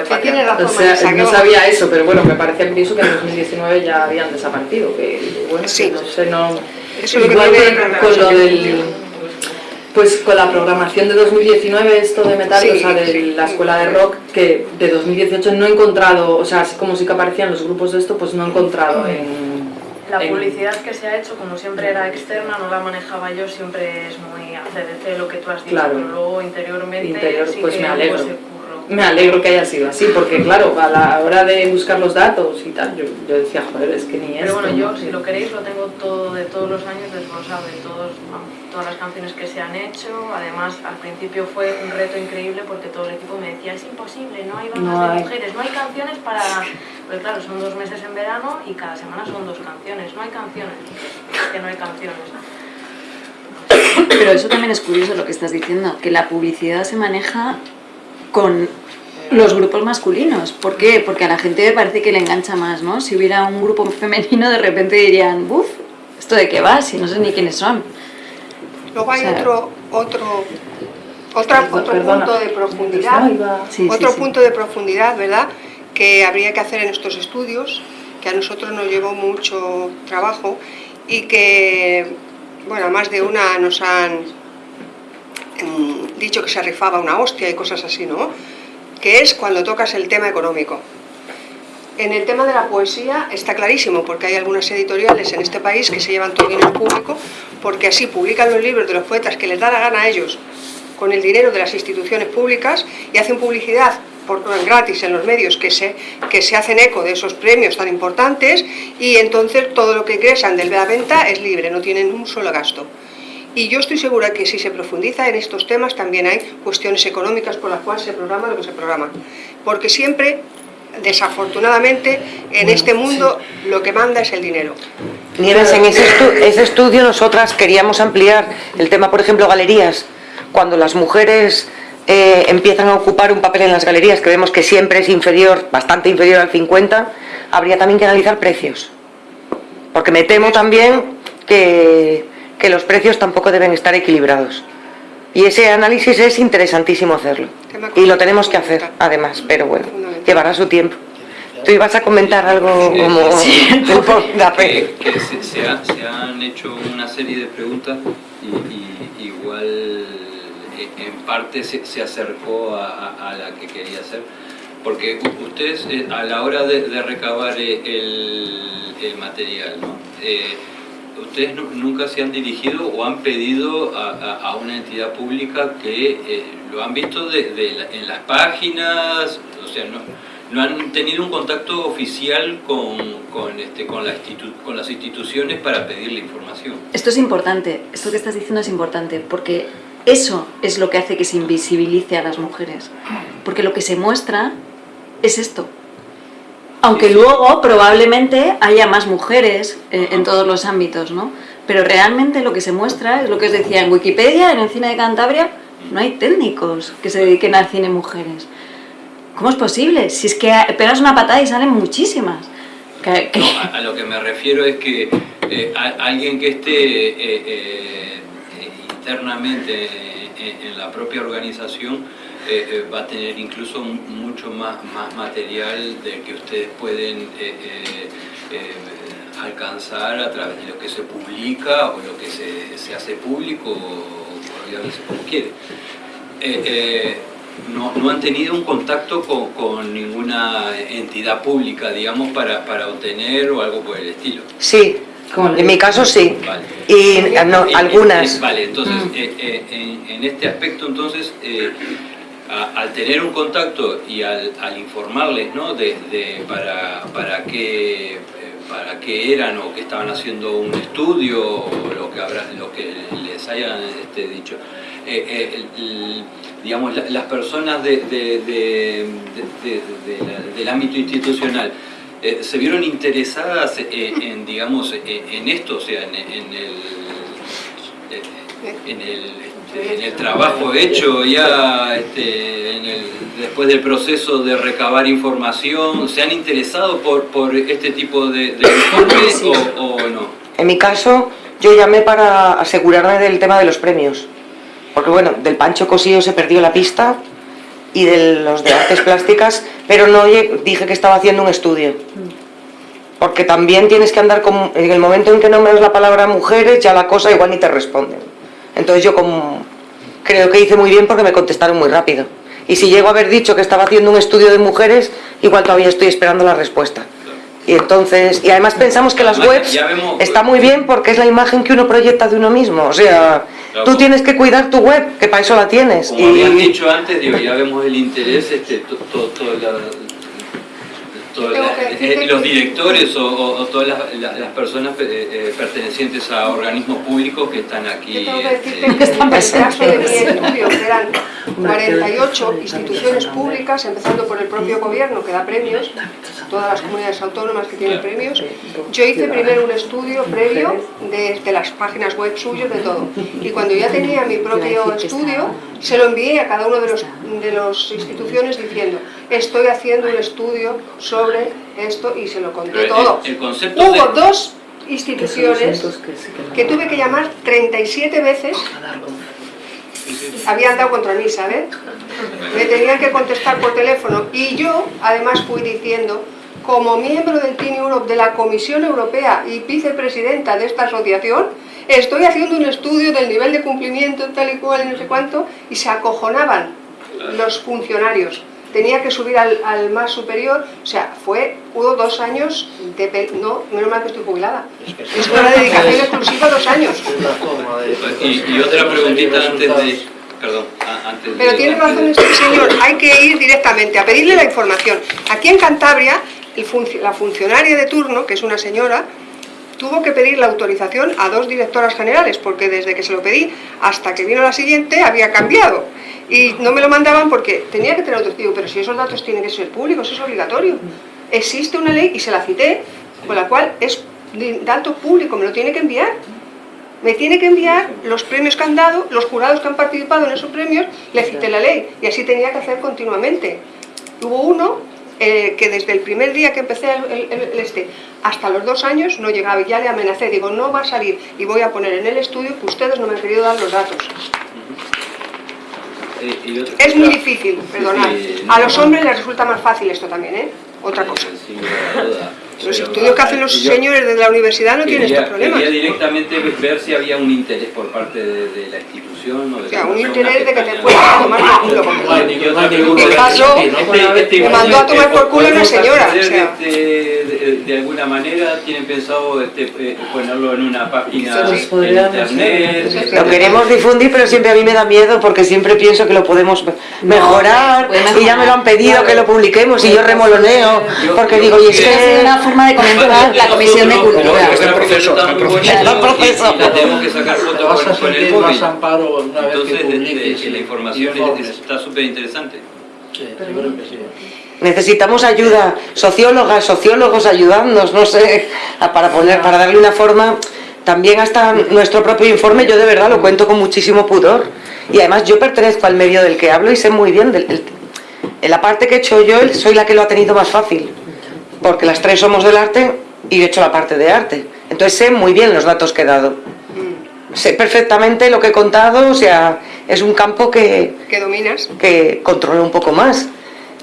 O sea, Marisa, no sabía eso, pero bueno, me parecía curioso que en 2019 ya habían desaparecido, que bueno, que Sí. no sé, no... Eso es lo que Igual que que con lo del... Pues con la programación de 2019, esto de metal, Sí, o sea, de sí. la escuela de rock, que de 2018 no he encontrado, o sea, así como sí que aparecían los grupos de esto, pues no he encontrado en... La en- publicidad que se ha hecho, como siempre era externa, no la manejaba yo, siempre es muy ACDC lo que tú has dicho, Claro. pero luego interiormente Interior, sí pues que me alegro. curro. Me alegro que haya sido así, porque claro, a la hora de buscar los datos y tal, yo, yo decía, joder, es que ni Pero esto. bueno, yo si lo queréis lo tengo todo de todos los años desglosado, de todos, todas las canciones que se han hecho. Además, al principio fue un reto increíble porque todo el equipo me decía, es imposible, no hay bandas No de hay". mujeres, no hay canciones para... Pues claro, son dos meses en verano y cada semana son dos canciones, no hay canciones, es que no hay canciones. Pero eso también es curioso lo que estás diciendo, que la publicidad se maneja con los grupos masculinos. ¿Por qué? Porque a la gente me parece que le engancha más, ¿no? Si hubiera un grupo femenino, de repente dirían, buf, ¿esto de qué va? Si no sé ni quiénes son. Luego hay O sea- otro, otro, otra- Perdón, otro perdona. punto de profundidad, Sí, otro sí. punto de profundidad, ¿verdad? Que habría que hacer en estos estudios, que a nosotros nos llevó mucho trabajo y que, bueno, a más de una nos han dicho que se rifaba una hostia y cosas así, ¿no? Que es cuando tocas el tema económico. En el tema de la poesía está clarísimo, porque hay algunas editoriales en este país que se llevan todo el dinero público, porque así publican los libros de los poetas que les da la gana a ellos, con el dinero de las instituciones públicas, y hacen publicidad por gratis en los medios que se, que se hacen eco de esos premios tan importantes, y entonces todo lo que ingresan de la venta es libre, no tienen un solo gasto. Y yo estoy segura que si se profundiza en estos temas también hay cuestiones económicas por las cuales se programa lo que se programa. Porque siempre, desafortunadamente, en este mundo lo que manda es el dinero. Nieves, en ese, estu- ese estudio nosotras queríamos ampliar el tema, por ejemplo, galerías. Cuando las mujeres eh, empiezan a ocupar un papel en las galerías, que vemos que siempre es inferior, bastante inferior al 50, habría también que analizar precios. Porque me temo también que, que los precios tampoco deben estar equilibrados. Y ese análisis es interesantísimo hacerlo. Y lo tenemos que hacer, además, pero bueno, llevará su tiempo. Tú ibas a comentar algo como sí. [LAUGHS] [LAUGHS] que, que se, se ha- se han hecho una serie de preguntas y, y igual eh, en parte se, se acercó a, a- a la que quería hacer. Porque ustedes eh, a la hora de, de recabar eh, el, el material, ¿no? Eh, ¿ustedes nu- nunca se han dirigido o han pedido a, una entidad pública que eh, lo han visto de- la- en las páginas? O sea, no, han tenido un contacto oficial con, con, este, las instituciones para pedir la información. Esto es importante, esto que estás diciendo es importante, porque eso es lo que hace que se invisibilice a las mujeres. Porque lo que se muestra es esto. Aunque luego probablemente haya más mujeres eh, en todos los ámbitos, ¿no? Pero realmente lo que se muestra es lo que os decía en Wikipedia, en el cine de Cantabria, no hay técnicos que se dediquen al cine mujeres. ¿Cómo es posible? Si es que pegas una patada y salen muchísimas. No, a, a lo que me refiero es que eh, a- alguien que esté eh, internamente en, en la propia organización eh, eh, va a tener incluso mu- mucho más, más material del que ustedes pueden eh, eh, alcanzar a través de lo que se publica o lo que se, se hace público o, llámese como quiere. No, no han tenido un contacto con, con ninguna entidad pública, digamos, para, para obtener o algo por el estilo. Sí, en mi caso sí. Vale. Y no, eh, algunas. vale, entonces, Mm. eh, eh, en, en este aspecto, entonces, eh, al tener un contacto y al, al informarles, ¿no? De, de para, para qué eh, para qué eran o que estaban haciendo un estudio o lo que habrá, lo que les hayan este, dicho. Eh, eh, digamos, la- las personas de- de- la- del ámbito institucional se vieron interesadas en, digamos, en esto, o sea, en, en el, en, el, en el trabajo hecho ya este, en el- después del proceso de recabar información, ¿se han interesado por, por este tipo de, de informes o, o no? En mi caso, yo llamé para asegurarme del tema de los premios. Porque bueno, del Pancho Cosío se perdió la pista y de los de artes plásticas, pero no dije que estaba haciendo un estudio. Porque también tienes que andar con... En el momento en que nombres la palabra mujeres, ya la cosa igual ni te responden. Entonces yo como... Creo que hice muy bien porque me contestaron muy rápido. Y si llego a haber dicho que estaba haciendo un estudio de mujeres, igual todavía estoy esperando la respuesta. Y entonces, y además pensamos que las webs vemos- está muy bien porque es la imagen que uno proyecta de uno mismo. O sea, tú tienes que cuidar tu web, que para eso la tienes. Como habían Y dicho antes, digo, ya vemos el interés, este, to- to- to- la- las- que eh, los que- directores o, o- o todas las, la- las personas eh, eh, pertenecientes a organismos públicos que están aquí. Yo tengo que este, decirte que en el caso de mi estudio, que eran 48 instituciones públicas, empezando por el propio gobierno que da premios, todas las comunidades autónomas que tienen premios, yo hice primero un estudio previo de, de las páginas web suyos, de todo. Y cuando ya tenía mi propio estudio, se lo envié a cada uno de los de las instituciones diciendo, estoy haciendo un estudio sobre esto y se lo conté el- todo. el concepto Hubo de- dos instituciones que tuve que llamar 37 veces habían dado contra mí, ¿sabes? Me tenían que contestar por teléfono y yo además fui diciendo, como miembro del Team Europe de la Comisión Europea y vicepresidenta de esta asociación, estoy haciendo un estudio del nivel de cumplimiento tal y cual y no sé cuánto y se acojonaban los funcionarios. Tenía que subir al, al más superior, o sea, fue, hubo dos años de... pe- No, menos mal que estoy jubilada. Es una [LAUGHS] dedicación exclusiva dos años. Y, y otra preguntita antes de... Perdón, antes de... Pero tiene antes razón de- este señor, hay que ir directamente a pedirle la información. Aquí en Cantabria, el func- la funcionaria de turno, que es una señora, tuvo que pedir la autorización a dos directoras generales, porque desde que se lo pedí hasta que vino la siguiente había cambiado. Y no me lo mandaban porque tenía que tener autorización, pero si esos datos tienen que ser públicos, es obligatorio. Existe una ley, y se la cité, con la cual es dato público, me lo tiene que enviar me tiene que enviar los premios que han dado, los jurados que han participado en esos premios, le cité la ley, y así tenía que hacer continuamente. Hubo uno eh, que desde el primer día que empecé el, el- el este hasta los dos años no llegaba y ya le amenacé, digo, no va a salir y voy a poner en el estudio que ustedes no me han querido dar los datos. Eh, y Es muy difícil, perdonad. sí, A no, los hombres les resulta más fácil esto también, ¿eh? Otra cosa. Los Pero, estudios que hacen los yo señores de la universidad no tienen estos problemas. Quería directamente ver si había un interés por parte de, de la institución o de O sea, la un interés de que te puedas tomar por culo. Pregunta. Me pasó, me mandó a tomar por culo una ¿podemos señora, acceder o sea. De, de- de alguna manera tienen pensado este, eh, ponerlo en una página de internet. Lo queremos difundir, pero siempre a mí me da miedo porque siempre pienso que lo podemos mejorar y ya me lo han pedido claro. que lo publiquemos y yo remoloneo Yo- porque yo- digo, y es que... forma de comentar la Comisión de Cultura. en otra proceso, en muy proceso. la tenemos que sacar a con, con el sentir móvil. más amparo una vez Entonces, que este, la información es- está súper interesante. Sí, yo creo que sí. Necesitamos ayuda, sociólogas, sociólogos ayudándonos, no sé, para poner, para darle una forma. También hasta nuestro propio informe, yo de verdad lo cuento con muchísimo pudor. Y además yo pertenezco al medio del que hablo y sé muy bien, del, el- en la parte que he hecho yo, soy la que lo ha tenido más fácil. Porque las tres somos del arte y he hecho la parte de arte. Entonces sé muy bien los datos que he dado. Sé perfectamente lo que he contado, o sea, es un campo que, que dominas. que controle un poco más.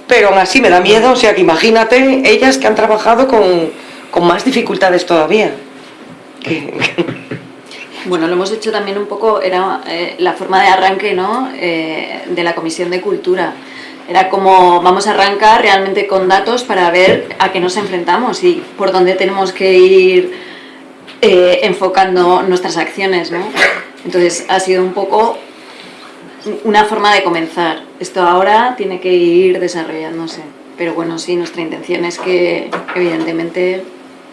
Pero aún así me da miedo, o sea que imagínate ellas que han trabajado con, con más dificultades todavía. Que- que- [LAUGHS] Bueno, lo hemos hecho también un poco, era eh, la forma de arranque ¿no? Eh, de la Comisión de Cultura. Era como vamos a arrancar realmente con datos para ver a qué nos enfrentamos y por dónde tenemos que ir eh, enfocando nuestras acciones. ¿no? Entonces ha sido un poco una forma de comenzar. Esto ahora tiene que ir desarrollándose. Pero bueno, sí, nuestra intención es que evidentemente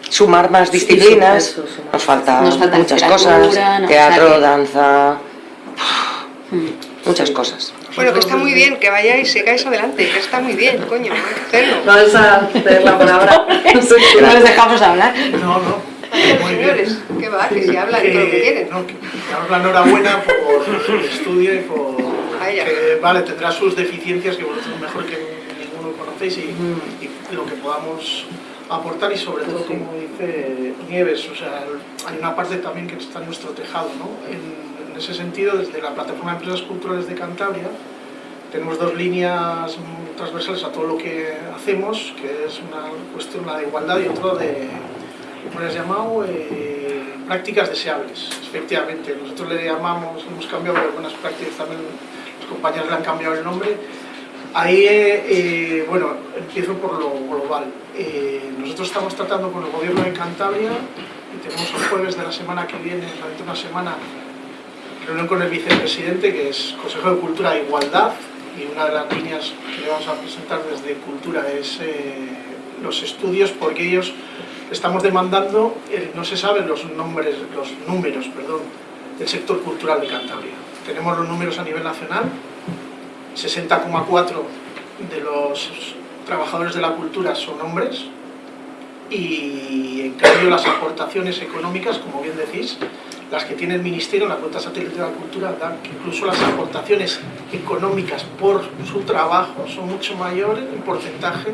sumar más disciplinas, eso, sumar. nos falta Nos falta muchas cosas, no, teatro, o sea que- danza, muchas cosas. Bueno, que está muy bien, que vayáis, sigáis adelante, que está muy bien, coño, hay que hacerlo. [LAUGHS] Vamos a hacer la palabra. [LAUGHS] no les dejamos hablar. No, no. Muy bien. Señores, que va, que si hablan todo lo que quieren. no, que daros la enhorabuena por el estudio y por Vaya. que vale, tendrá sus deficiencias que vosotros mejor que ninguno conocéis y, y lo que podamos aportar y sobre todo como dice Nieves, o sea, hay una parte también que está en nuestro tejado, ¿no? En, en ese sentido, desde la plataforma de empresas culturales de Cantabria tenemos dos líneas transversales a todo lo que hacemos, que es una cuestión la de igualdad y otra de, ¿cómo le has llamado? Eh, prácticas deseables, efectivamente. Nosotros le llamamos, hemos cambiado algunas prácticas también, los compañeros le han cambiado el nombre. Ahí, eh, eh, bueno, empiezo por lo global. Nosotros estamos tratando con el gobierno de Cantabria y tenemos el jueves de la semana que viene, durante una semana, reunión con el vicepresidente, que es Consejo de Cultura e Igualdad, y una de las líneas que le vamos a presentar desde Cultura es eh, los estudios porque ellos estamos demandando, eh, no se saben los nombres, los números, perdón, del sector cultural de Cantabria. Tenemos los números a nivel nacional, 60,4 de los trabajadores de la cultura son hombres y en cambio las aportaciones económicas, como bien decís, las que tiene el Ministerio en la cuenta satélite de la cultura dan que incluso las aportaciones económicas por su trabajo son mucho mayores en porcentaje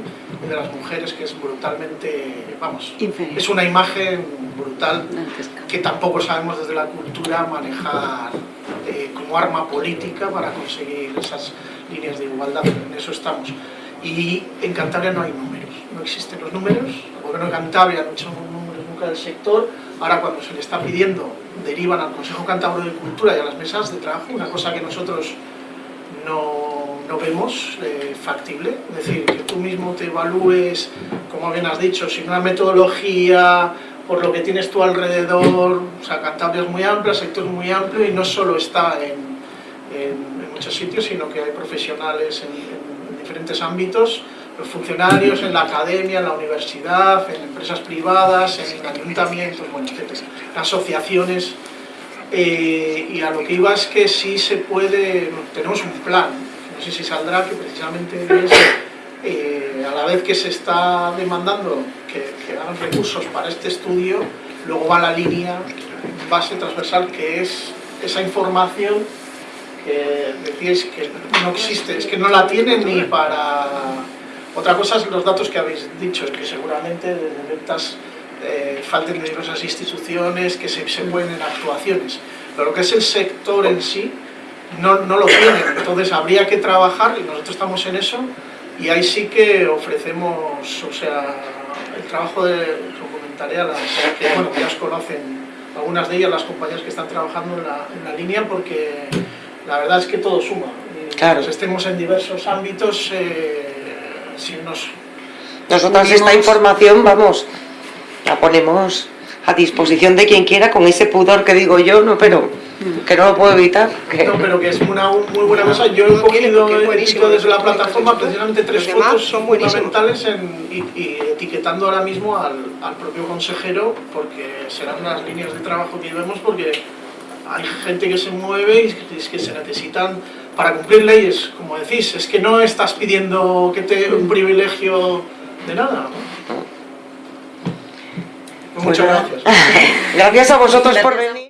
de las mujeres, que es brutalmente, vamos, Inferior. es una imagen brutal que tampoco sabemos desde la cultura manejar eh, como arma política para conseguir esas líneas de igualdad, en eso estamos. Y en Cantabria no hay números, no existen los números, gobierno de Cantabria no ha hecho números nunca del sector, ahora cuando se le está pidiendo derivan al Consejo Cantabro de Cultura y a las mesas de trabajo, una cosa que nosotros no, no vemos eh, factible, es decir, que tú mismo te evalúes, como bien has dicho, sin una metodología, por lo que tienes tú alrededor, o sea, Cantabria es muy amplia, el sector es muy amplio y no solo está en, en- en muchos sitios, sino que hay profesionales en- en diferentes ámbitos, los funcionarios en la academia, en la universidad, en empresas privadas, en ayuntamientos, bueno, etcétera, asociaciones, eh, y a lo que iba es que sí se puede, tenemos un plan, no sé si saldrá, que precisamente es, eh, a la vez que se está demandando que, que hagan recursos para este estudio, luego va la línea base transversal que es esa información que decíais que no existe, es que no la tienen ni para... Otra cosa son los datos que habéis dicho, que seguramente desde ventas eh, falten de diversas instituciones, que se, se en actuaciones, pero lo que es el sector en sí no, no lo tienen, entonces habría que trabajar y nosotros estamos en eso y ahí sí que ofrecemos, o sea, el trabajo de, lo comentaré a las que, bueno, ya os conocen algunas de ellas, las compañías que están trabajando en la, en la línea, porque la verdad es que todo suma. Claro. mientras estemos en diversos ámbitos, eh, si nos Nosotras esta información, vamos, la ponemos a disposición de quien quiera con ese pudor que digo yo, no, pero que no lo puedo evitar. que- No, pero que es una muy buena cosa. Yo he cogido cogido desde la plataforma precisamente tres fotos son fundamentales en- y, y etiquetando ahora mismo al, al propio consejero porque serán las líneas de trabajo que vemos porque hay gente que se mueve y que se necesitan para cumplir leyes, como decís, es que no estás pidiendo que te un privilegio de nada. Pues muchas gracias. [LAUGHS] Gracias a vosotros por venir.